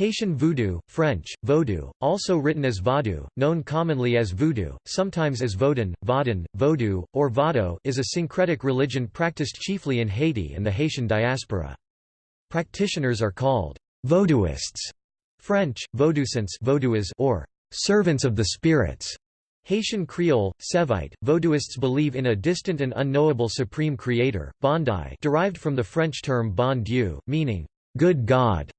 Haitian voodoo, French, vodou, also written as vaudou, known commonly as voodoo, sometimes as vaudin, vaudin, vodou, or vado is a syncretic religion practiced chiefly in Haiti and the Haitian diaspora. Practitioners are called vodouists, French, vaudouisants or servants of the spirits. Haitian Creole, Sevite, Vaudouists believe in a distant and unknowable supreme creator, Bondye derived from the French term bon Dieu, meaning, good God.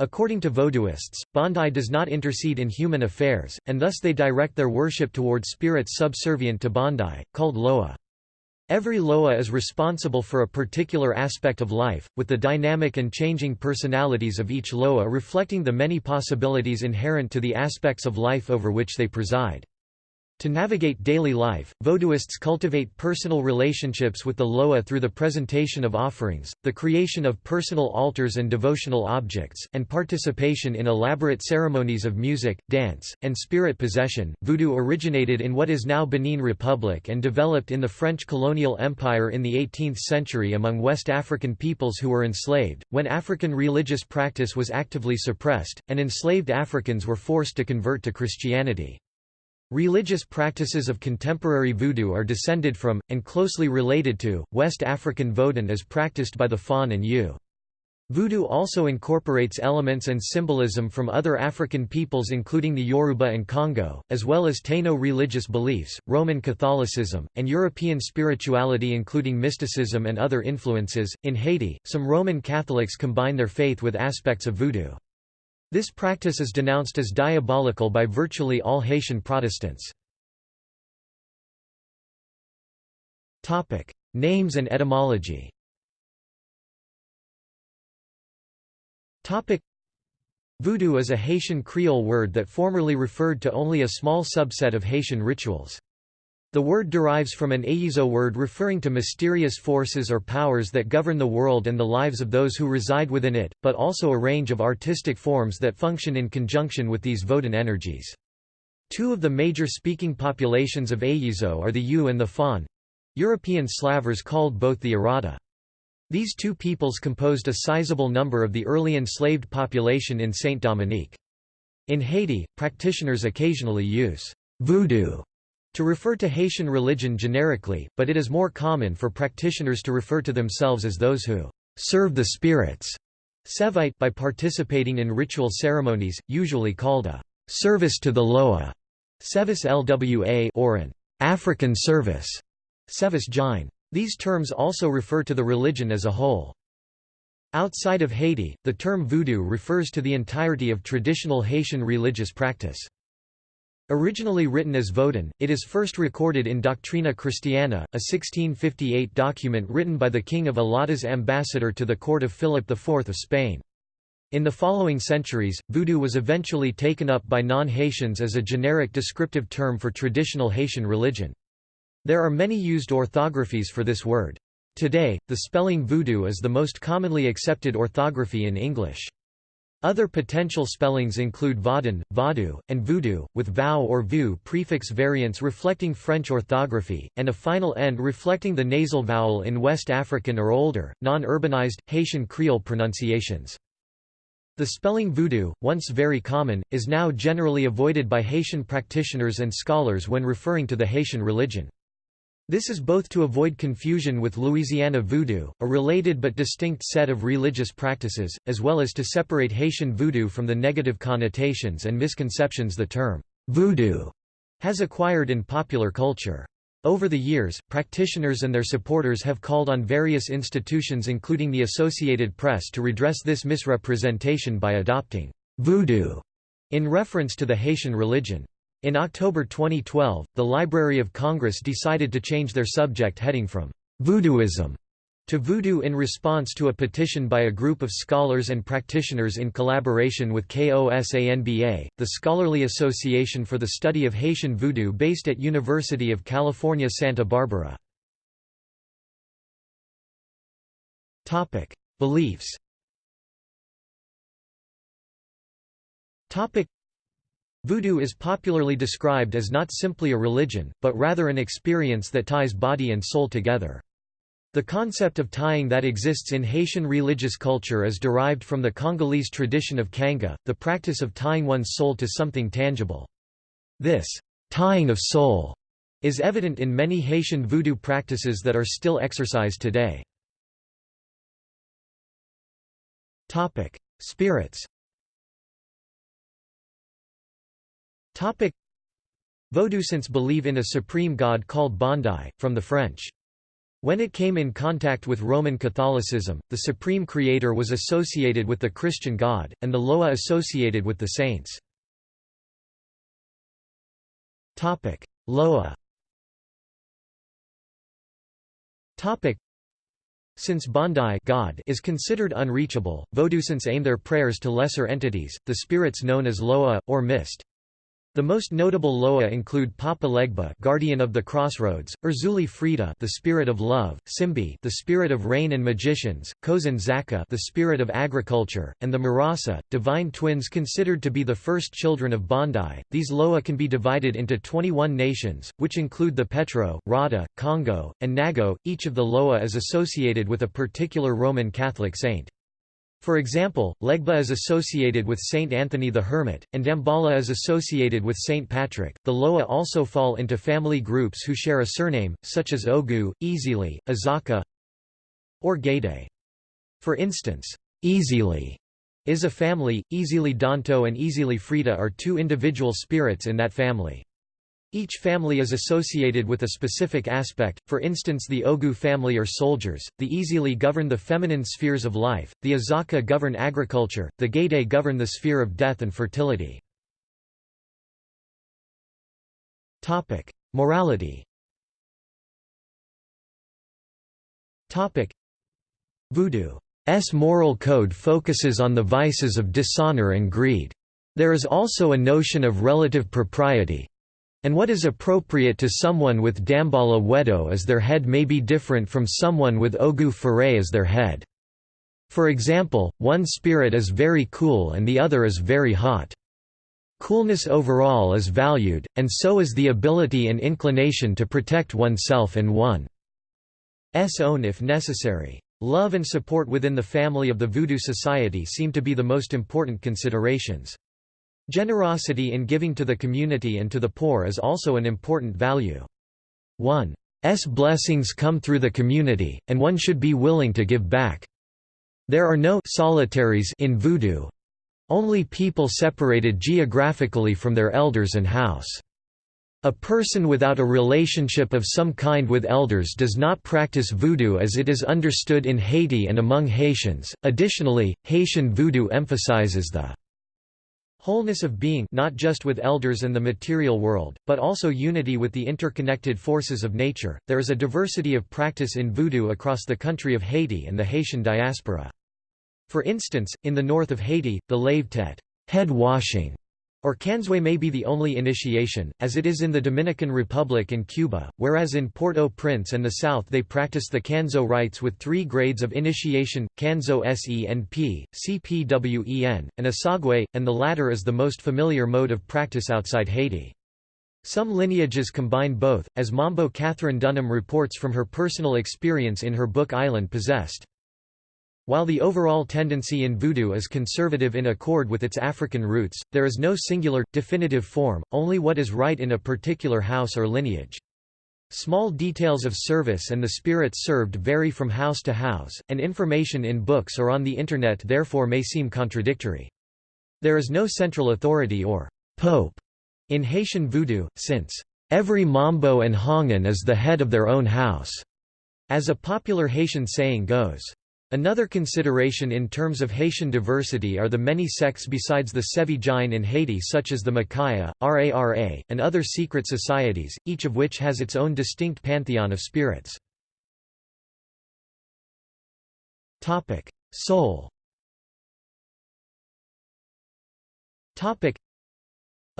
According to Vaudouists, Bondye does not intercede in human affairs, and thus they direct their worship toward spirits subservient to Bondye, called Loa. Every Loa is responsible for a particular aspect of life, with the dynamic and changing personalities of each Loa reflecting the many possibilities inherent to the aspects of life over which they preside. To navigate daily life, Vaudouists cultivate personal relationships with the Loa through the presentation of offerings, the creation of personal altars and devotional objects, and participation in elaborate ceremonies of music, dance, and spirit possession. Voodoo originated in what is now Benin Republic and developed in the French colonial empire in the 18th century among West African peoples who were enslaved, when African religious practice was actively suppressed, and enslaved Africans were forced to convert to Christianity. Religious practices of contemporary voodoo are descended from, and closely related to, West African Vodun as practiced by the Fon and Ewe. Voodoo also incorporates elements and symbolism from other African peoples including the Yoruba and Congo, as well as Taino religious beliefs, Roman Catholicism, and European spirituality including mysticism and other influences. In Haiti, some Roman Catholics combine their faith with aspects of voodoo. This practice is denounced as diabolical by virtually all Haitian Protestants. Names and etymology Voodoo is a Haitian Creole word that formerly referred to only a small subset of Haitian rituals. The word derives from an Ayizo word referring to mysterious forces or powers that govern the world and the lives of those who reside within it, but also a range of artistic forms that function in conjunction with these Vodun energies. Two of the major speaking populations of Ayizo are the Ewe and the Fon. European Slavers called both the Arada. These two peoples composed a sizable number of the early enslaved population in Saint-Domingue. In Haiti, practitioners occasionally use voodoo to refer to Haitian religion generically, but it is more common for practitioners to refer to themselves as those who serve the spirits Sevite by participating in ritual ceremonies, usually called a service to the Loa, Sevis Lwa or an African service, Sevis Ginen. These terms also refer to the religion as a whole. Outside of Haiti, the term voodoo refers to the entirety of traditional Haitian religious practice. Originally written as Vodun, it is first recorded in Doctrina Christiana, a 1658 document written by the King of Allada's ambassador to the court of Philip IV of Spain. In the following centuries, voodoo was eventually taken up by non-Haitians as a generic descriptive term for traditional Haitian religion. There are many used orthographies for this word. Today, the spelling voodoo is the most commonly accepted orthography in English. Other potential spellings include vaudin, vaudu, and voodoo, with vau or vu prefix variants reflecting French orthography, and a final end reflecting the nasal vowel in West African or older, non-urbanized, Haitian Creole pronunciations. The spelling voodoo, once very common, is now generally avoided by Haitian practitioners and scholars when referring to the Haitian religion. This is both to avoid confusion with Louisiana voodoo, a related but distinct set of religious practices, as well as to separate Haitian voodoo from the negative connotations and misconceptions the term voodoo has acquired in popular culture. Over the years, practitioners and their supporters have called on various institutions including the Associated Press to redress this misrepresentation by adopting voodoo in reference to the Haitian religion. In October 2012, the Library of Congress decided to change their subject heading from voodooism to voodoo in response to a petition by a group of scholars and practitioners in collaboration with KOSANBA, the scholarly association for the study of Haitian voodoo based at University of California Santa Barbara. Beliefs Voodoo is popularly described as not simply a religion, but rather an experience that ties body and soul together. The concept of tying that exists in Haitian religious culture is derived from the Congolese tradition of kanga, the practice of tying one's soul to something tangible. This tying of soul is evident in many Haitian voodoo practices that are still exercised today. Topic: Spirits Vodouisants believe in a supreme god called Bondye, from the French. When it came in contact with Roman Catholicism, the supreme creator was associated with the Christian God, and the Loa associated with the saints. Loa since Bondye God is considered unreachable, Vodouisants aim their prayers to lesser entities, the spirits known as Loa, or mist. The most notable Loa include Papa Legba, guardian of the crossroads, Erzulie Frida, the spirit of love, Simbi, the spirit of rain and magicians, Kouzin Zaka, the spirit of agriculture, and the Marasa, divine twins considered to be the first children of Bondye. These Loa can be divided into 21 nations, which include the Petro, Rada, Congo, and Nago. Each of the Loa is associated with a particular Roman Catholic saint. For example, Legba is associated with Saint Anthony the Hermit, and Dambala is associated with Saint Patrick. The Loa also fall into family groups who share a surname, such as Ogu, Ezili, Azaka, or Gede. For instance, Ezili is a family, Ezili Danto and Ezili Frida are two individual spirits in that family. Each family is associated with a specific aspect, for instance the Ogu family are soldiers, the Ezili govern the feminine spheres of life, the Azaka govern agriculture, the Gede govern the sphere of death and fertility. Morality Voodoo's moral code focuses on the vices of dishonor and greed. There is also a notion of relative propriety, and what is appropriate to someone with Dambala Wedo as their head may be different from someone with Ogu Fere as their head. For example, one spirit is very cool and the other is very hot. Coolness overall is valued, and so is the ability and inclination to protect oneself and one's own if necessary. Love and support within the family of the Voodoo Society seem to be the most important considerations. Generosity in giving to the community and to the poor is also an important value. One's blessings come through the community, and one should be willing to give back. There are no solitaries in Voodoo, only people separated geographically from their elders and house. A person without a relationship of some kind with elders does not practice voodoo as it is understood in Haiti and among Haitians. Additionally, Haitian voodoo emphasizes the Wholeness of being not just with elders and the material world, but also unity with the interconnected forces of nature. There is a diversity of practice in voodoo across the country of Haiti and the Haitian diaspora. For instance, in the north of Haiti, the lave head washing or Canzwe may be the only initiation, as it is in the Dominican Republic and Cuba, whereas in Port-au-Prince and the South they practice the Canzo rites with three grades of initiation, Canzo Senp, si pwen, and Asogwe, and the latter is the most familiar mode of practice outside Haiti. Some lineages combine both, as Mambo Katherine Dunham reports from her personal experience in her book Island Possessed. While the overall tendency in Voodoo is conservative in accord with its African roots, there is no singular, definitive form, only what is right in a particular house or lineage. Small details of service and the spirits served vary from house to house, and information in books or on the Internet therefore may seem contradictory. There is no central authority or pope in Haitian Voodoo, since every Mambo and Houngan is the head of their own house, as a popular Haitian saying goes. Another consideration in terms of Haitian diversity are the many sects besides the Sevi Ginen in Haiti such as the Makaya, Rara, and other secret societies, each of which has its own distinct pantheon of spirits. Soul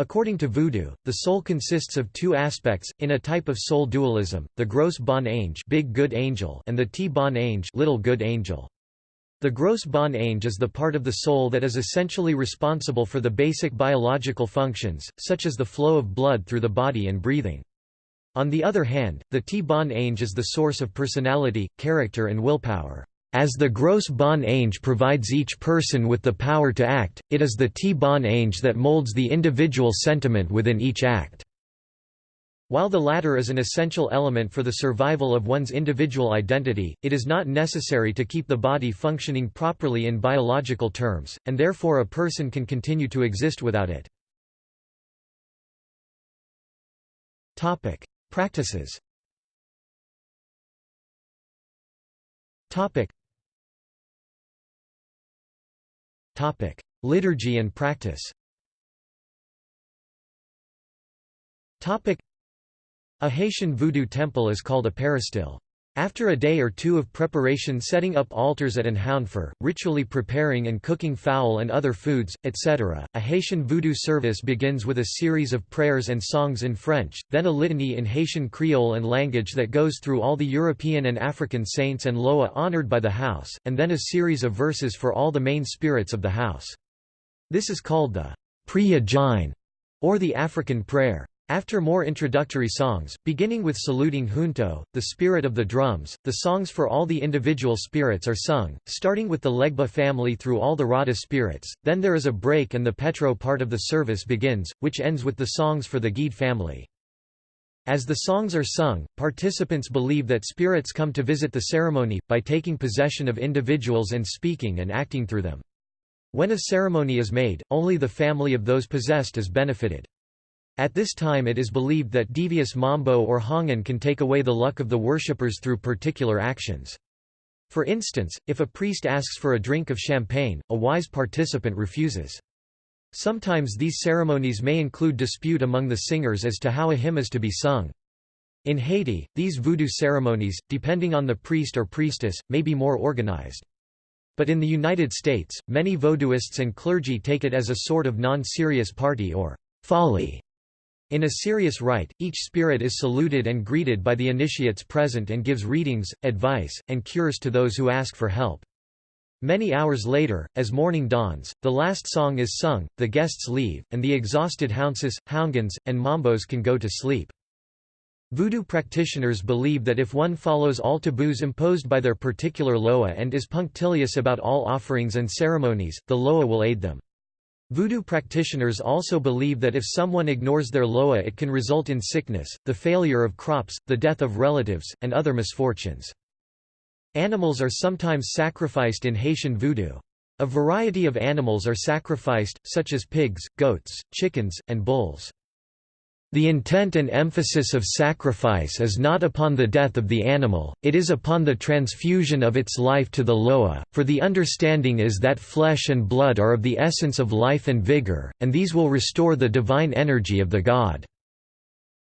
According to Voodoo, the soul consists of two aspects, in a type of soul dualism, the gross bon ange big good angel and the t bon ange little good angel. The gross bon ange is the part of the soul that is essentially responsible for the basic biological functions, such as the flow of blood through the body and breathing. On the other hand, the T-Bon Ange is the source of personality, character and willpower. As the gross bon ange provides each person with the power to act, it is the T-Bon Ange that molds the individual sentiment within each act. While the latter is an essential element for the survival of one's individual identity, it is not necessary to keep the body functioning properly in biological terms, and therefore a person can continue to exist without it. Practices Liturgy and practice. A Haitian voodoo temple is called a peristyle. After a day or two of preparation setting up altars at an houndfer, ritually preparing and cooking fowl and other foods, etc., a Haitian voodoo service begins with a series of prayers and songs in French, then a litany in Haitian Creole and language that goes through all the European and African saints and Loa honored by the house, and then a series of verses for all the main spirits of the house. This is called the Priya Ginen, or the African prayer. After more introductory songs, beginning with saluting Junto, the spirit of the drums, the songs for all the individual spirits are sung, starting with the Legba family through all the Rada spirits, then there is a break and the Petro part of the service begins, which ends with the songs for the Gede family. As the songs are sung, participants believe that spirits come to visit the ceremony, by taking possession of individuals and speaking and acting through them. When a ceremony is made, only the family of those possessed is benefited. At this time it is believed that devious mambo or houngan can take away the luck of the worshippers through particular actions. For instance, if a priest asks for a drink of champagne, a wise participant refuses. Sometimes these ceremonies may include dispute among the singers as to how a hymn is to be sung. In Haiti, these voodoo ceremonies, depending on the priest or priestess, may be more organized. But in the United States, many voodooists and clergy take it as a sort of non-serious party or folly in a serious rite, each spirit is saluted and greeted by the initiates present and gives readings, advice, and cures to those who ask for help. Many hours later, as morning dawns, the last song is sung, the guests leave, and the exhausted hounsis, houngans, and mambos can go to sleep. Voodoo practitioners believe that if one follows all taboos imposed by their particular loa and is punctilious about all offerings and ceremonies, the loa will aid them. Voodoo practitioners also believe that if someone ignores their loa it can result in sickness, the failure of crops, the death of relatives, and other misfortunes. Animals are sometimes sacrificed in Haitian voodoo. A variety of animals are sacrificed, such as pigs, goats, chickens, and bulls. The intent and emphasis of sacrifice is not upon the death of the animal, it is upon the transfusion of its life to the loa, for the understanding is that flesh and blood are of the essence of life and vigor, and these will restore the divine energy of the god.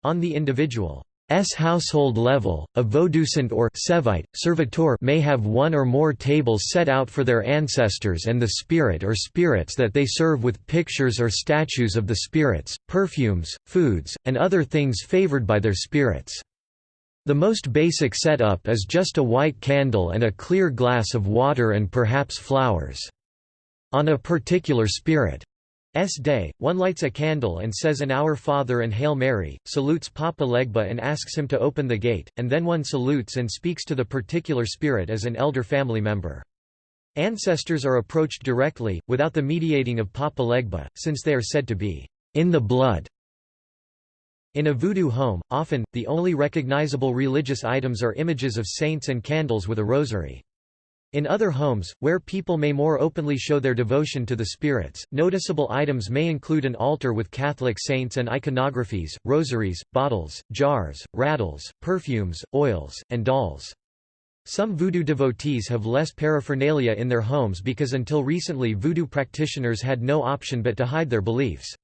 On the individual S household level, a vodoucent or Sevite, servitor may have one or more tables set out for their ancestors and the spirit or spirits that they serve with pictures or statues of the spirits, perfumes, foods, and other things favored by their spirits. The most basic setup is just a white candle and a clear glass of water and perhaps flowers. On a particular spirit S day, one lights a candle and says an Our Father and Hail Mary, salutes Papa Legba and asks him to open the gate, and then one salutes and speaks to the particular spirit as an elder family member. Ancestors are approached directly, without the mediating of Papa Legba, since they are said to be in the blood. In a voodoo home, often, the only recognizable religious items are images of saints and candles with a rosary. In other homes, where people may more openly show their devotion to the spirits, noticeable items may include an altar with Catholic saints and iconographies, rosaries, bottles, jars, rattles, perfumes, oils, and dolls. Some voodoo devotees have less paraphernalia in their homes because until recently voodoo practitioners had no option but to hide their beliefs.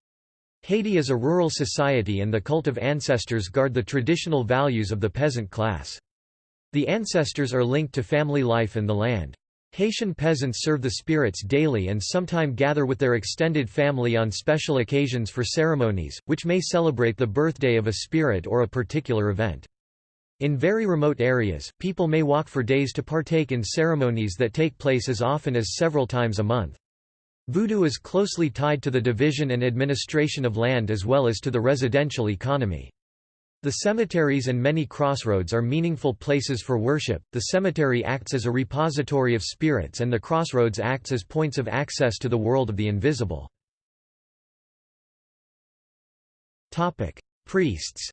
Haiti is a rural society and the cult of ancestors guard the traditional values of the peasant class. The ancestors are linked to family life and the land. Haitian peasants serve the spirits daily and sometime gather with their extended family on special occasions for ceremonies, which may celebrate the birthday of a spirit or a particular event. In very remote areas, people may walk for days to partake in ceremonies that take place as often as several times a month. Voodoo is closely tied to the division and administration of land as well as to the residential economy. The cemeteries and many crossroads are meaningful places for worship. The cemetery acts as a repository of spirits and the crossroads acts as points of access to the world of the invisible. Topic: Priests.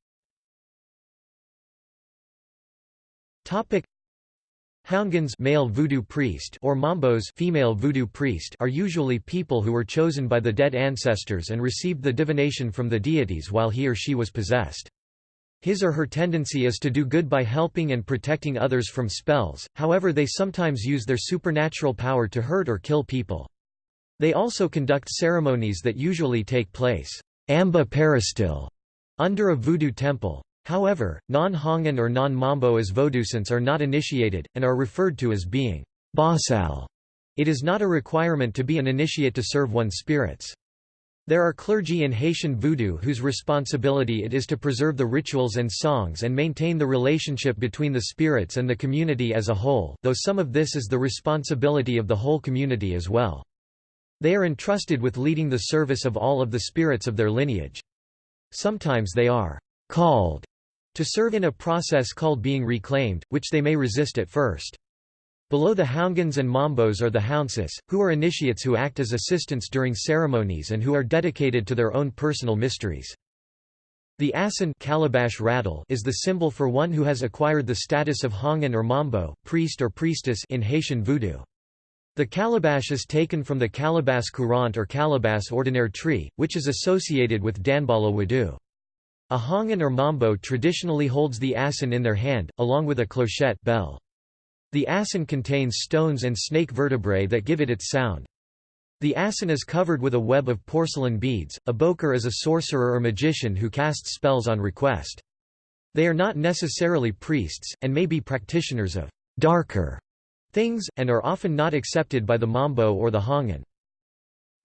Topic: Houngans male voodoo priest or mambos female voodoo priest are usually people who were chosen by the dead ancestors and received the divination from the deities while he or she was possessed. His or her tendency is to do good by helping and protecting others from spells, however they sometimes use their supernatural power to hurt or kill people. They also conduct ceremonies that usually take place amba peristil under a voodoo temple. However, non-Houngan or non-Mambo as Vodusans are not initiated, and are referred to as being basal. It is not a requirement to be an initiate to serve one's spirits. There are clergy in Haitian voodoo whose responsibility it is to preserve the rituals and songs and maintain the relationship between the spirits and the community as a whole, though some of this is the responsibility of the whole community as well. They are entrusted with leading the service of all of the spirits of their lineage. Sometimes they are called to serve in a process called being reclaimed, which they may resist at first. Below the Houngans and Mambos are the Hounsis, who are initiates who act as assistants during ceremonies and who are dedicated to their own personal mysteries. The asin calabash rattle is the symbol for one who has acquired the status of Houngan or Mambo priest or priestess in Haitian voodoo. The calabash is taken from the calabash courant or calabash ordinaire tree, which is associated with Danbala Wedo. A Houngan or Mambo traditionally holds the asin in their hand, along with a clochette bell. The asin contains stones and snake vertebrae that give it its sound. The asin is covered with a web of porcelain beads. A bokor is a sorcerer or magician who casts spells on request. They are not necessarily priests, and may be practitioners of darker things, and are often not accepted by the Mambo or the Houngan.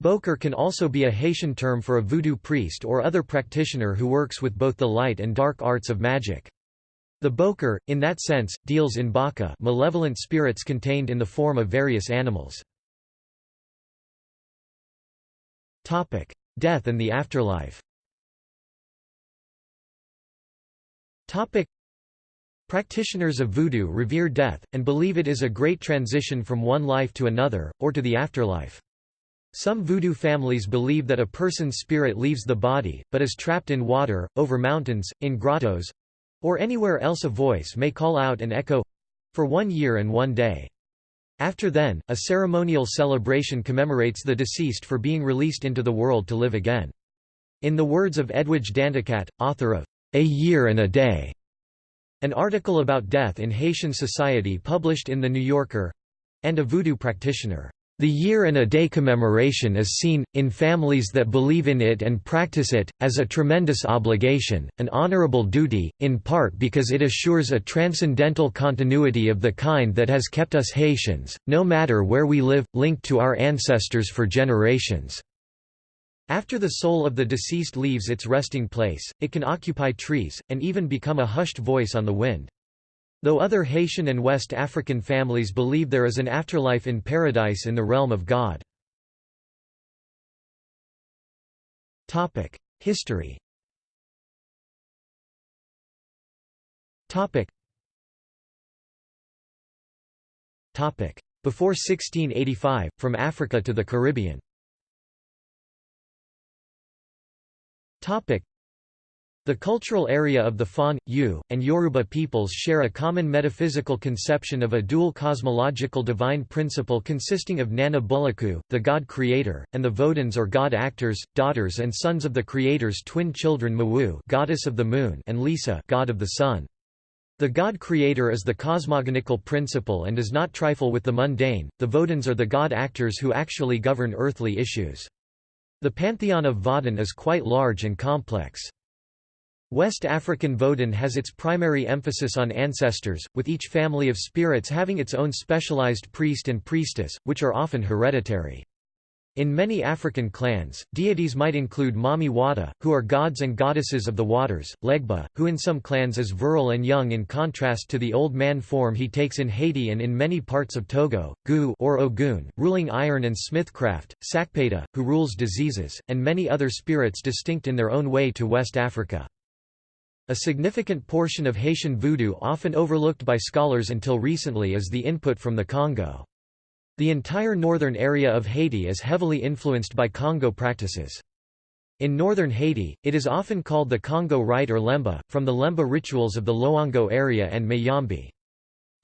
Bokor can also be a Haitian term for a voodoo priest or other practitioner who works with both the light and dark arts of magic. The bokor, in that sense, deals in baka malevolent spirits contained in the form of various animals. Death and the afterlife Practitioners of voodoo revere death, and believe it is a great transition from one life to another, or to the afterlife. Some voodoo families believe that a person's spirit leaves the body, but is trapped in water, over mountains, in grottos, or anywhere else a voice may call out and echo for one year and one day. After then, a ceremonial celebration commemorates the deceased for being released into the world to live again. In the words of Edwidge Danticat, author of A Year and a Day, an article about death in Haitian society published in The New Yorker and a voodoo practitioner. The year and a day commemoration is seen, in families that believe in it and practice it, as a tremendous obligation, an honorable duty, in part because it assures a transcendental continuity of the kind that has kept us Haitians, no matter where we live, linked to our ancestors for generations. After the soul of the deceased leaves its resting place, it can occupy trees, and even become a hushed voice on the wind. Though other Haitian and West African families believe there is an afterlife in paradise in the realm of God. History Before 1685, from Africa to the Caribbean the cultural area of the Fon, Ewe, and Yoruba peoples share a common metaphysical conception of a dual cosmological divine principle consisting of Nana Buluku, the god-creator, and the Vodans or god-actors, daughters and sons of the creator's twin children Mawu goddess of the moon and Lisa god of the sun. The god-creator is the cosmogonical principle and does not trifle with the mundane, the Vodans are the god-actors who actually govern earthly issues. The pantheon of Vodun is quite large and complex. West African Vodun has its primary emphasis on ancestors, with each family of spirits having its own specialized priest and priestess, which are often hereditary. In many African clans, deities might include Mami Wata, who are gods and goddesses of the waters, Legba, who in some clans is virile and young in contrast to the old man form he takes in Haiti and in many parts of Togo, Gu or Ogun, ruling iron and smithcraft, Sakpata, who rules diseases, and many other spirits distinct in their own way to West Africa. A significant portion of Haitian voodoo often overlooked by scholars until recently is the input from the Congo. The entire northern area of Haiti is heavily influenced by Congo practices. In northern Haiti, it is often called the Congo Rite or Lemba, from the Lemba rituals of the Loango area and Mayombe.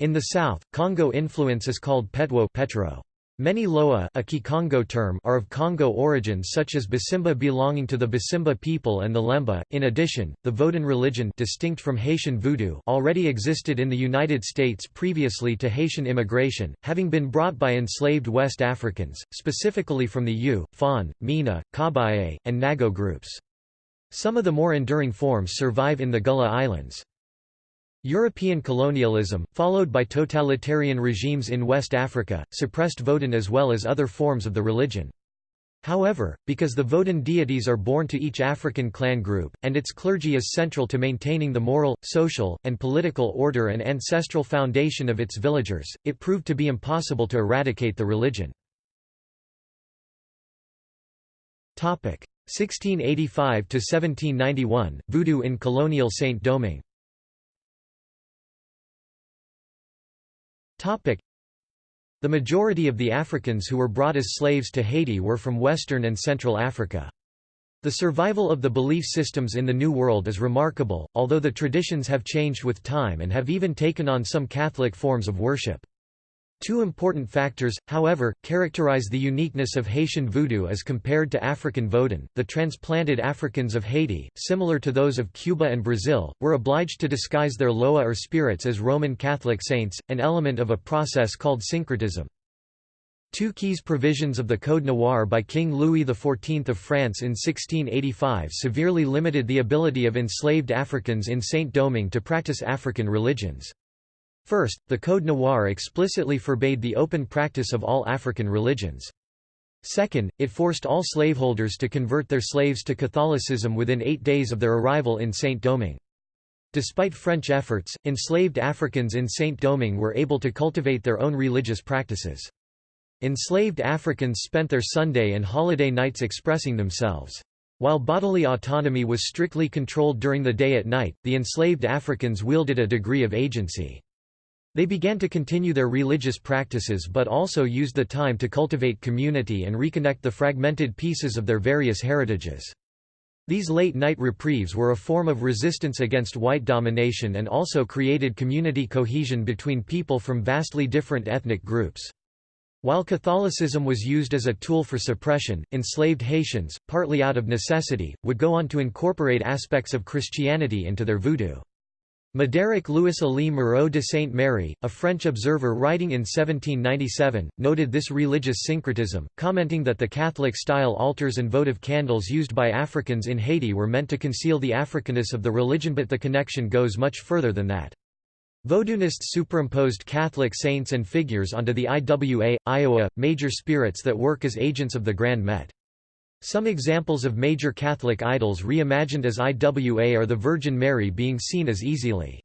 In the south, Congo influence is called Petwo petro. Many Loa a Kikongo term are of Congo origin such as Basimba belonging to the Basimba people and the Lemba. In addition, the Vodun religion distinct from Haitian voodoo already existed in the United States previously to Haitian immigration, having been brought by enslaved West Africans, specifically from the Ewe, Fon, Mina, Kabye, and Nago groups. Some of the more enduring forms survive in the Gullah Islands. European colonialism, followed by totalitarian regimes in West Africa, suppressed Vodun as well as other forms of the religion. However, because the Vodun deities are born to each African clan group, and its clergy is central to maintaining the moral, social, and political order and ancestral foundation of its villagers, it proved to be impossible to eradicate the religion. 1685–1791, Voodoo in colonial Saint-Domingue The majority of the Africans who were brought as slaves to Haiti were from Western and Central Africa. The survival of the belief systems in the New World is remarkable, although the traditions have changed with time and have even taken on some Catholic forms of worship. Two important factors, however, characterize the uniqueness of Haitian voodoo as compared to African Vodun. The transplanted Africans of Haiti, similar to those of Cuba and Brazil, were obliged to disguise their loa or spirits as Roman Catholic saints, an element of a process called syncretism. Two keys provisions of the Code Noir by King Louis XIV of France in 1685 severely limited the ability of enslaved Africans in Saint-Domingue to practice African religions. First, the Code Noir explicitly forbade the open practice of all African religions. Second, it forced all slaveholders to convert their slaves to Catholicism within eight days of their arrival in Saint-Domingue. Despite French efforts, enslaved Africans in Saint-Domingue were able to cultivate their own religious practices. Enslaved Africans spent their Sunday and holiday nights expressing themselves. While bodily autonomy was strictly controlled during the day at night, the enslaved Africans wielded a degree of agency. They began to continue their religious practices but also used the time to cultivate community and reconnect the fragmented pieces of their various heritages. These late-night reprieves were a form of resistance against white domination and also created community cohesion between people from vastly different ethnic groups. While Catholicism was used as a tool for suppression, enslaved Haitians, partly out of necessity, would go on to incorporate aspects of Christianity into their voodoo. Médéric Louis Elie Moreau de Saint-Méry, a French observer writing in 1797, noted this religious syncretism, commenting that the Catholic-style altars and votive candles used by Africans in Haiti were meant to conceal the Africanness of the religion but the connection goes much further than that. Vodunists superimposed Catholic saints and figures onto the IWA, Iowa, major spirits that work as agents of the Grand Met. Some examples of major Catholic idols reimagined as IWA are the Virgin Mary being seen as Ezili.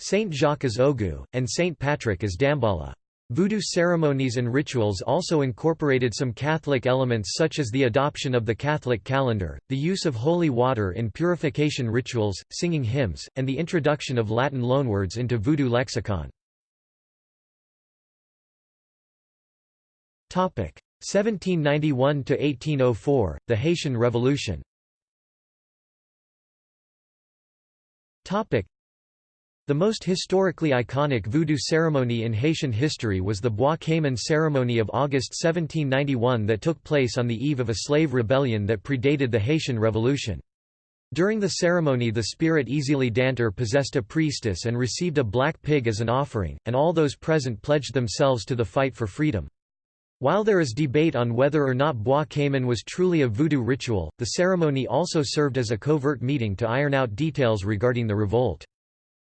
Saint Jacques as Ogu, and Saint Patrick as Damballa. Voodoo ceremonies and rituals also incorporated some Catholic elements such as the adoption of the Catholic calendar, the use of holy water in purification rituals, singing hymns, and the introduction of Latin loanwords into Voodoo lexicon. 1791–1804, the Haitian Revolution the most historically iconic voodoo ceremony in Haitian history was the Bois Cayman ceremony of August 1791 that took place on the eve of a slave rebellion that predated the Haitian Revolution. During the ceremony the spirit Ezili Dantor possessed a priestess and received a black pig as an offering, and all those present pledged themselves to the fight for freedom. While there is debate on whether or not Bois Cayman was truly a voodoo ritual, the ceremony also served as a covert meeting to iron out details regarding the revolt.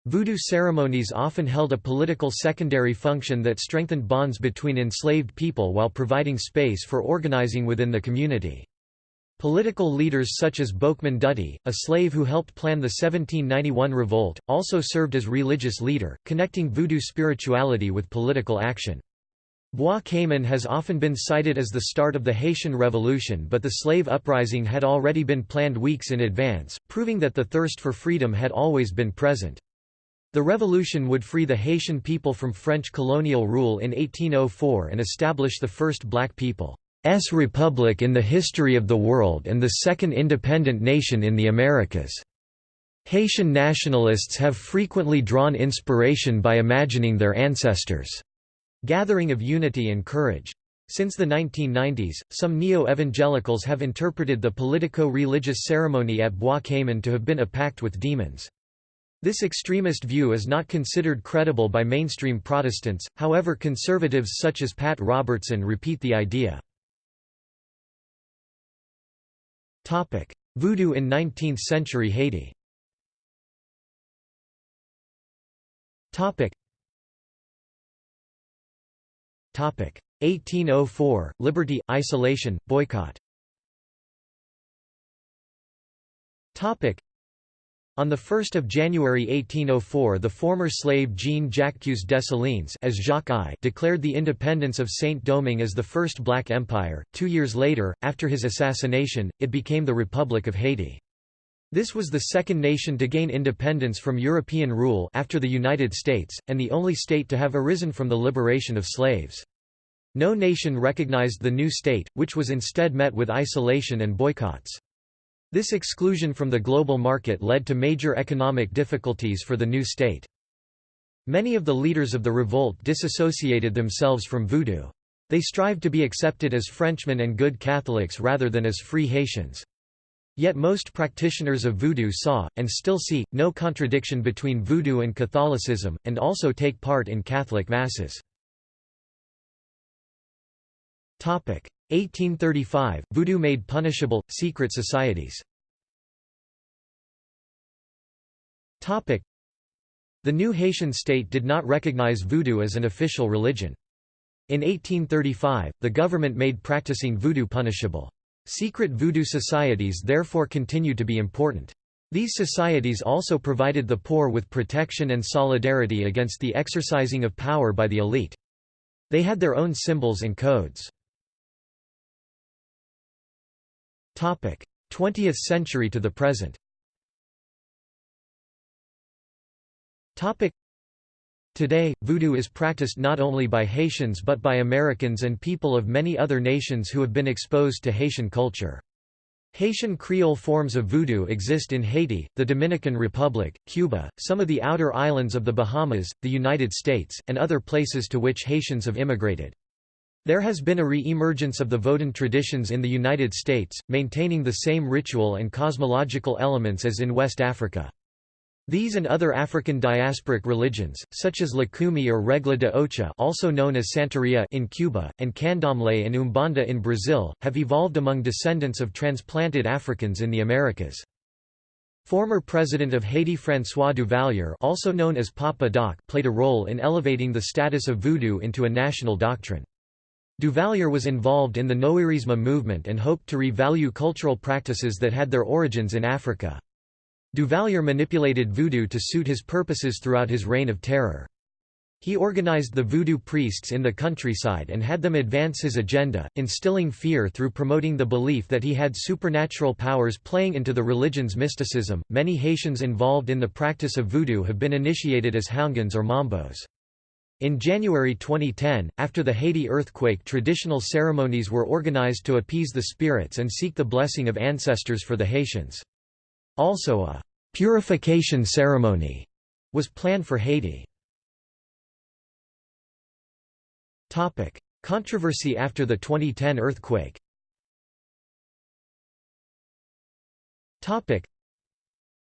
Voodoo ceremonies often held a political secondary function that strengthened bonds between enslaved people while providing space for organizing within the community. Political leaders such as Boukman Dutty, a slave who helped plan the 1791 revolt, also served as religious leader, connecting voodoo spirituality with political action. Bois Cayman has often been cited as the start of the Haitian Revolution but the slave uprising had already been planned weeks in advance, proving that the thirst for freedom had always been present. The revolution would free the Haitian people from French colonial rule in 1804 and establish the first black people's republic in the history of the world and the second independent nation in the Americas. Haitian nationalists have frequently drawn inspiration by imagining their ancestors' gathering of unity and courage. Since the 1990s, some neo-evangelicals have interpreted the politico-religious ceremony at Bois Cayman to have been a pact with demons. This extremist view is not considered credible by mainstream Protestants, however conservatives such as Pat Robertson repeat the idea. Voodoo in 19th-century Haiti 1804 Liberty isolation boycott on 1 January 1804 the former slave Jean-Jacques Dessalines as Jacques I declared the independence of Saint-Domingue as the first black empire. Two years later, after his assassination, it became the Republic of Haiti. This was the second nation to gain independence from European rule after the United States, and the only state to have arisen from the liberation of slaves. No nation recognized the new state, which was instead met with isolation and boycotts. This exclusion from the global market led to major economic difficulties for the new state. Many of the leaders of the revolt disassociated themselves from Voodoo. They strived to be accepted as Frenchmen and good Catholics rather than as free Haitians. Yet most practitioners of Voodoo saw, and still see, no contradiction between Voodoo and Catholicism, and also take part in Catholic Masses. 1835 – Voodoo made punishable, secret societies The new Haitian state did not recognize Voodoo as an official religion. In 1835, the government made practicing Voodoo punishable. Secret Voodoo societies therefore continue to be important. These societies also provided the poor with protection and solidarity against the exercising of power by the elite. They had their own symbols and codes. 20th century to the present Today, voodoo is practiced not only by Haitians but by Americans and people of many other nations who have been exposed to Haitian culture. Haitian Creole forms of voodoo exist in Haiti, the Dominican Republic, Cuba, some of the outer islands of the Bahamas, the United States, and other places to which Haitians have immigrated. There has been a re-emergence of the Vodun traditions in the United States, maintaining the same ritual and cosmological elements as in West Africa. These and other African diasporic religions, such as Lukumi or Regla de Ocha also known as Santeria in Cuba, and Candomblé and Umbanda in Brazil, have evolved among descendants of transplanted Africans in the Americas. Former President of Haiti François Duvalier also known as Papa Doc played a role in elevating the status of voodoo into a national doctrine. Duvalier was involved in the Noirisme movement and hoped to revalue cultural practices that had their origins in Africa. Duvalier manipulated voodoo to suit his purposes throughout his reign of terror. He organized the voodoo priests in the countryside and had them advance his agenda, instilling fear through promoting the belief that he had supernatural powers playing into the religion's mysticism. Many Haitians involved in the practice of voodoo have been initiated as Houngans or Mambos. In January 2010, after the Haiti earthquake traditional ceremonies were organized to appease the spirits and seek the blessing of ancestors for the Haitians. Also a «purification ceremony» was planned for Haiti. Controversy after the 2010 earthquake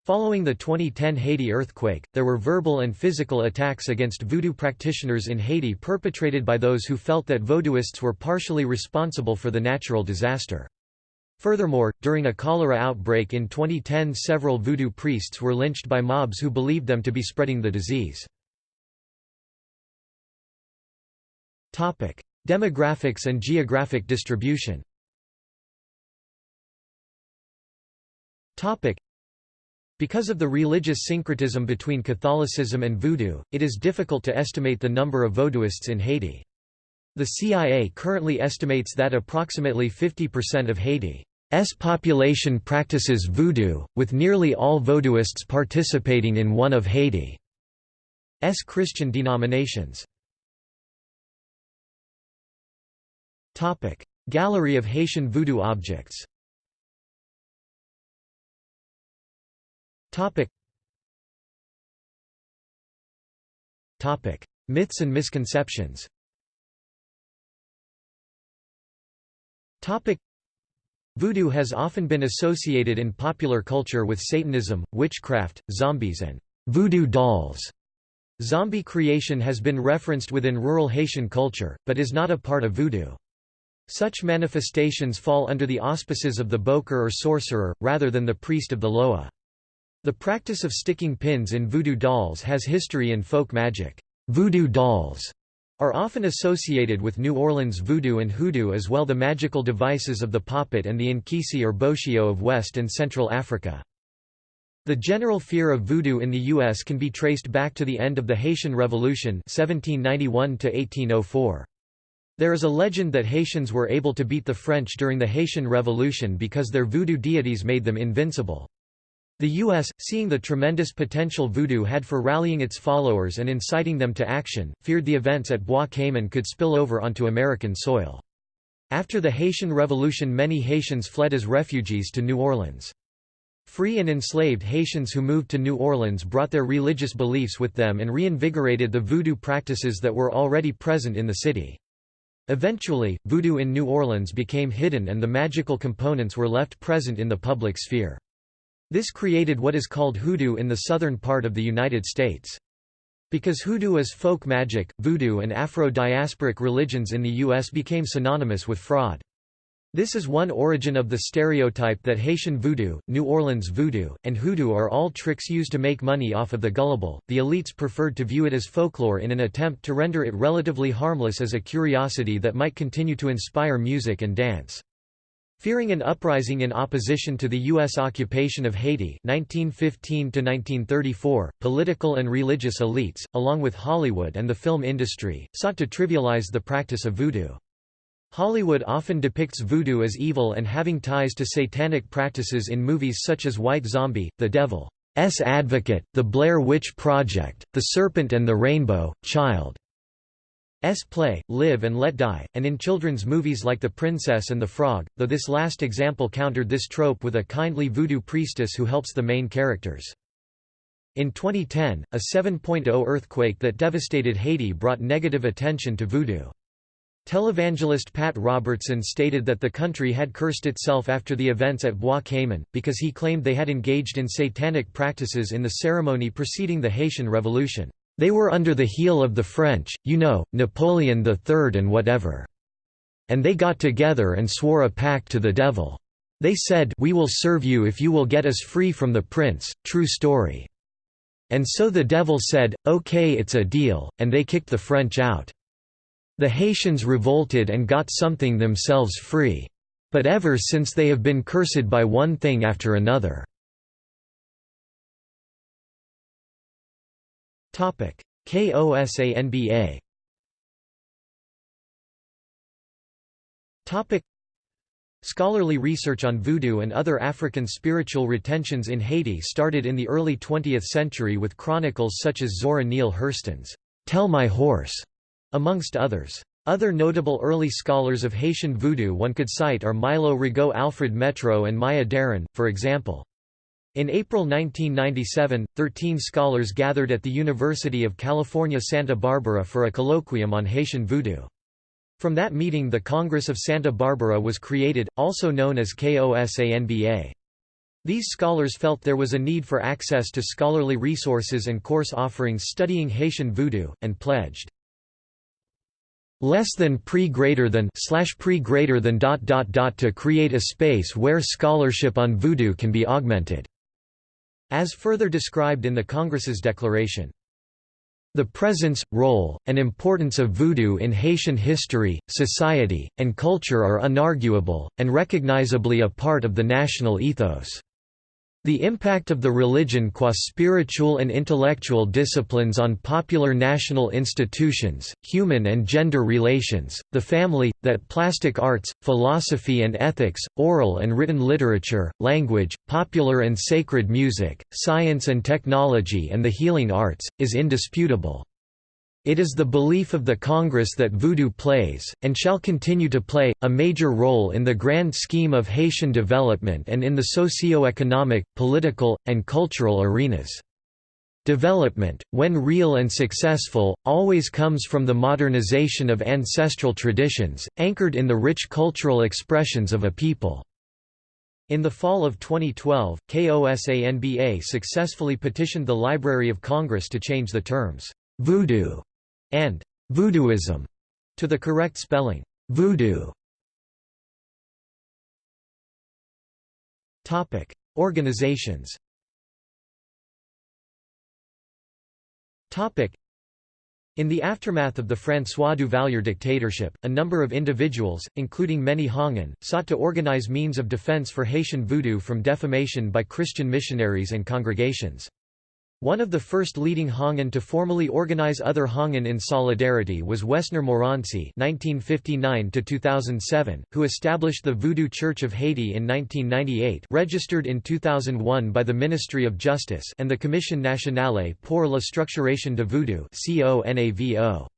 Following the 2010 Haiti earthquake, there were verbal and physical attacks against voodoo practitioners in Haiti perpetrated by those who felt that voodooists were partially responsible for the natural disaster. Furthermore, during a cholera outbreak in 2010 several voodoo priests were lynched by mobs who believed them to be spreading the disease. Demographics and geographic distribution because of the religious syncretism between Catholicism and Voodoo, it is difficult to estimate the number of Vodouists in Haiti. The CIA currently estimates that approximately 50% of Haiti's population practices voodoo, with nearly all vodouists participating in one of Haiti's Christian denominations. Gallery of Haitian voodoo objects. Myths and misconceptions Voodoo has often been associated in popular culture with Satanism, witchcraft, zombies and voodoo dolls. Zombie creation has been referenced within rural Haitian culture, but is not a part of voodoo. Such manifestations fall under the auspices of the bokor or sorcerer, rather than the priest of the Loa. The practice of sticking pins in voodoo dolls has history in folk magic. Voodoo dolls are often associated with New Orleans voodoo and hoodoo as well the magical devices of the poppet and the nkisi or bocio of West and Central Africa. The general fear of voodoo in the U.S. can be traced back to the end of the Haitian Revolution 1791 -1804. There is a legend that Haitians were able to beat the French during the Haitian Revolution because their voodoo deities made them invincible. The U.S., seeing the tremendous potential voodoo had for rallying its followers and inciting them to action, feared the events at Bois Cayman could spill over onto American soil. After the Haitian Revolution many Haitians fled as refugees to New Orleans. Free and enslaved Haitians who moved to New Orleans brought their religious beliefs with them and reinvigorated the voodoo practices that were already present in the city. Eventually, voodoo in New Orleans became hidden and the magical components were left present in the public sphere. This created what is called hoodoo in the southern part of the United States. Because hoodoo is folk magic, voodoo and Afro-diasporic religions in the U.S. became synonymous with fraud. This is one origin of the stereotype that Haitian voodoo, New Orleans voodoo, and hoodoo are all tricks used to make money off of the gullible. The elites preferred to view it as folklore in an attempt to render it relatively harmless as a curiosity that might continue to inspire music and dance. Fearing an uprising in opposition to the U.S. occupation of Haiti 1915 political and religious elites, along with Hollywood and the film industry, sought to trivialize the practice of voodoo. Hollywood often depicts voodoo as evil and having ties to satanic practices in movies such as White Zombie, The Devil's Advocate, The Blair Witch Project, The Serpent and the Rainbow, Child. S play, Live and Let Die, and in children's movies like The Princess and the Frog, though this last example countered this trope with a kindly voodoo priestess who helps the main characters. In 2010, a 7.0 earthquake that devastated Haiti brought negative attention to voodoo. Televangelist Pat Robertson stated that the country had cursed itself after the events at Bois Cayman, because he claimed they had engaged in satanic practices in the ceremony preceding the Haitian Revolution. They were under the heel of the French, you know, Napoleon III and whatever. And they got together and swore a pact to the devil. They said, We will serve you if you will get us free from the prince, true story. And so the devil said, okay it's a deal, and they kicked the French out. The Haitians revolted and got something themselves free. But ever since they have been cursed by one thing after another. KOSANBA Scholarly research on voodoo and other African spiritual retentions in Haiti started in the early 20th century with chronicles such as Zora Neale Hurston's Tell My Horse, amongst others. Other notable early scholars of Haitian voodoo one could cite are Milo Rigaud Alfred Métraux and Maya Deren, for example. In April 1997, 13 scholars gathered at the University of California Santa Barbara for a colloquium on Haitian voodoo. From that meeting the Congress of Santa Barbara was created, also known as KOSANBA. These scholars felt there was a need for access to scholarly resources and course offerings studying Haitian voodoo, and pledged less than pre greater than slash pre greater than dot dot dot to create a space where scholarship on voodoo can be augmented as further described in the Congress's declaration. The presence, role, and importance of voodoo in Haitian history, society, and culture are unarguable, and recognizably a part of the national ethos. The impact of the religion qua spiritual and intellectual disciplines on popular national institutions, human and gender relations, the family, that plastic arts, philosophy and ethics, oral and written literature, language, popular and sacred music, science and technology and the healing arts, is indisputable. It is the belief of the Congress that Voodoo plays, and shall continue to play, a major role in the grand scheme of Haitian development and in the socio-economic, political, and cultural arenas. Development, when real and successful, always comes from the modernization of ancestral traditions, anchored in the rich cultural expressions of a people. In the fall of 2012, KOSANBA successfully petitioned the Library of Congress to change the terms, voodoo and voodooism to the correct spelling, voodoo. Topic: Organizations. Topic: in the aftermath of the François Duvalier dictatorship, a number of individuals, including many Houngan, sought to organize means of defense for Haitian voodoo from defamation by Christian missionaries and congregations. One of the first leading Houngan to formally organize other Houngan in solidarity was Wessner Morancy (1959–2007), who established the Voodoo Church of Haiti in 1998, registered in 2001 by the Ministry of Justice and the Commission nationale pour la structuration de Voodoo (CONAVO).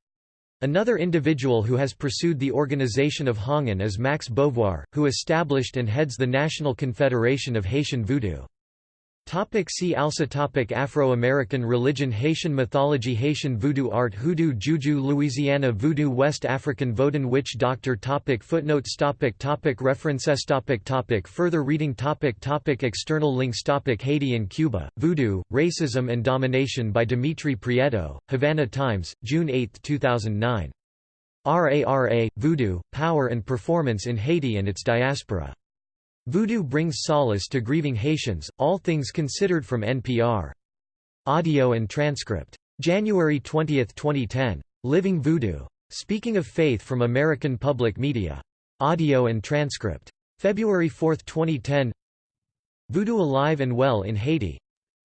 Another individual who has pursued the organization of Houngan is Max Beauvoir, who established and heads the National Confederation of Haitian Voodoo. Topic see also topic Afro-American religion Haitian mythology Haitian voodoo art Hoodoo Juju Louisiana Voodoo West African Vodun Witch Doctor topic Footnotes topic topic References topic topic Further reading topic topic External links topic Haiti and Cuba, Voodoo, Racism and Domination by Dimitri Prieto, Havana Times, June 8, 2009. RARA, Voodoo, Power and Performance in Haiti and its Diaspora. Voodoo brings solace to grieving Haitians, all things considered from NPR. Audio and transcript. January 20, 2010. Living Voodoo. Speaking of Faith from American Public Media. Audio and transcript. February 4, 2010 Voodoo Alive and Well in Haiti.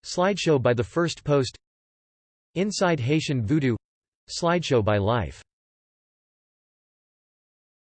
Slideshow by The First Post Inside Haitian Voodoo Slideshow by Life